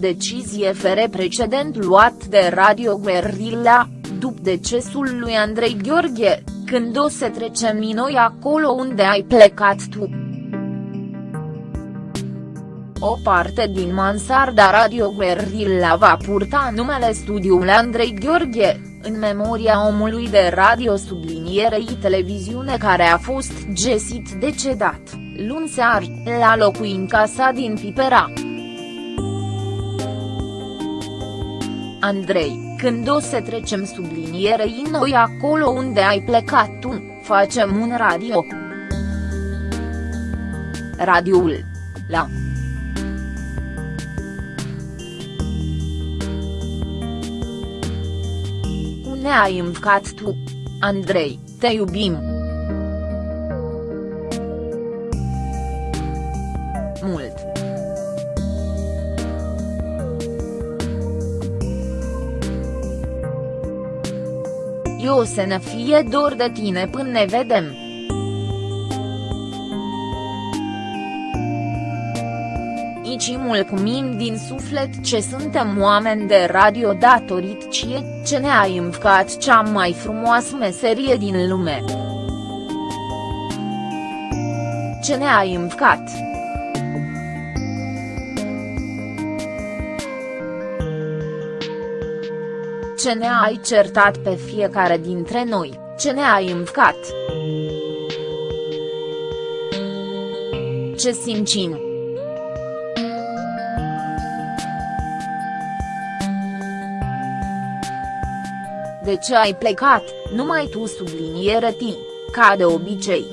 Decizie fere precedent luat de Radio Guerrilla, după decesul lui Andrei Gheorghe, când o să trecem noi acolo unde ai plecat tu. O parte din mansarda Radio Guerrilla va purta numele studiului Andrei Gheorghe, în memoria omului de radio sublinierei televiziune care a fost găsit decedat, luni seară, la locuința sa din Pipera. Andrei, când o să trecem sublinierei noi acolo unde ai plecat tu, facem un radio. Radioul. La. Unde ai învcat tu? Andrei, te iubim. Mult. Eu o să ne fie dor de tine până ne vedem. Nici mulțumim din suflet ce suntem oameni de radio datorit cie, ce ne-ai învcat cea mai frumoasă meserie din lume. Ce ne-ai învcat. Ce ne-ai certat pe fiecare dintre noi, ce ne-ai învcat. Ce simțim. De ce ai plecat, numai tu subliniere ti, ca de obicei.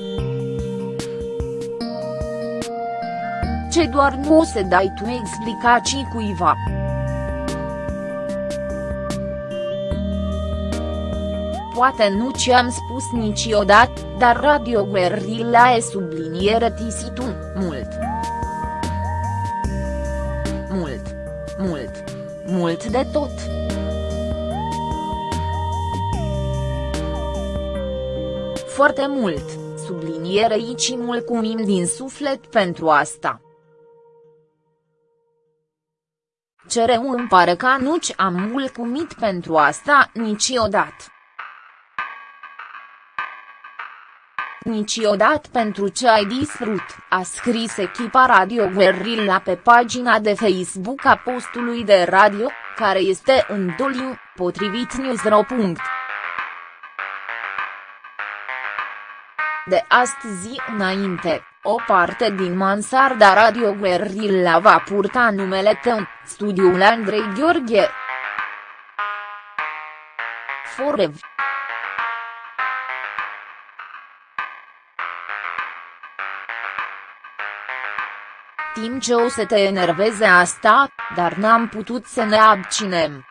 Ce doar nu o să dai tu explicații cuiva. Poate nu ce-am spus niciodată, dar Radio Guerrilla e subliniere tu, mult. Mult. Mult. Mult de tot. Foarte mult, subliniere aici mulțumim din suflet pentru asta. Cere îmi pare că nu am mulțumit pentru asta niciodată. Niciodată pentru ce ai distrut, a scris echipa Radio Guerrilla pe pagina de Facebook a postului de radio, care este în doliu, potrivit Newsro. De astăzi înainte, o parte din mansarda Radio Guerrilla va purta numele tău, studiul Andrei Gheorghe. Forev. Timp ce o să te enerveze asta, dar n-am putut să ne abținem.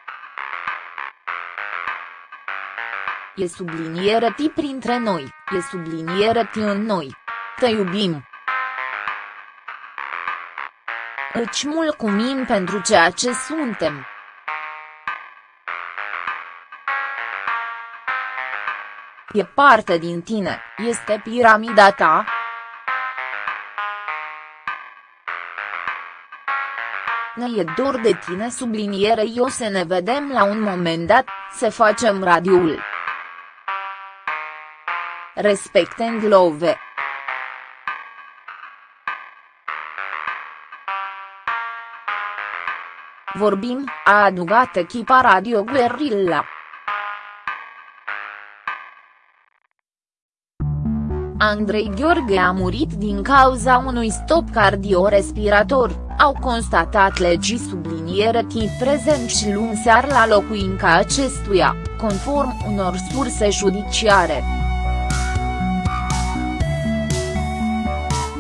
E subliniere ti printre noi, e subliniere ti în noi. Te iubim. Îți mulțumim pentru ceea ce suntem. E parte din tine, este piramida ta, ne e dor de tine subliniere eu să ne vedem la un moment dat, să facem radioul. Respect and love. Vorbim, a adugat echipa Radio Guerrilla. Andrei Gheorghe a murit din cauza unui stop cardiorespirator, au constatat legii subliniere tip prezenți luni seară la locuința acestuia, conform unor surse judiciare.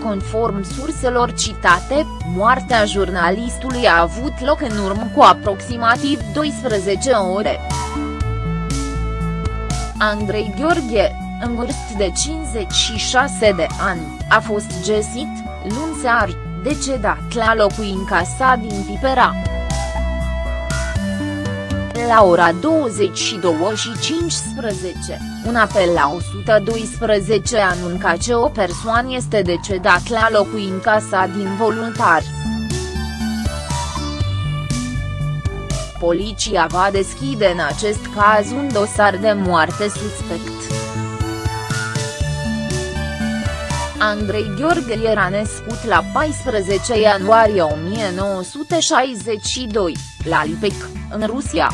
Conform surselor citate, moartea jurnalistului a avut loc în urmă cu aproximativ 12 ore. Andrei Gheorghe, în vârstă de 56 de ani, a fost găsit, luni seară, decedat la locuința sa din Pipera. La ora 22 și 15, un apel la 112 anunca că o persoană este decedat la locuința sa din voluntari. poliția va deschide în acest caz un dosar de moarte suspect. Andrei Gheorghe era născut la 14 ianuarie 1962, la Lipec, în Rusia.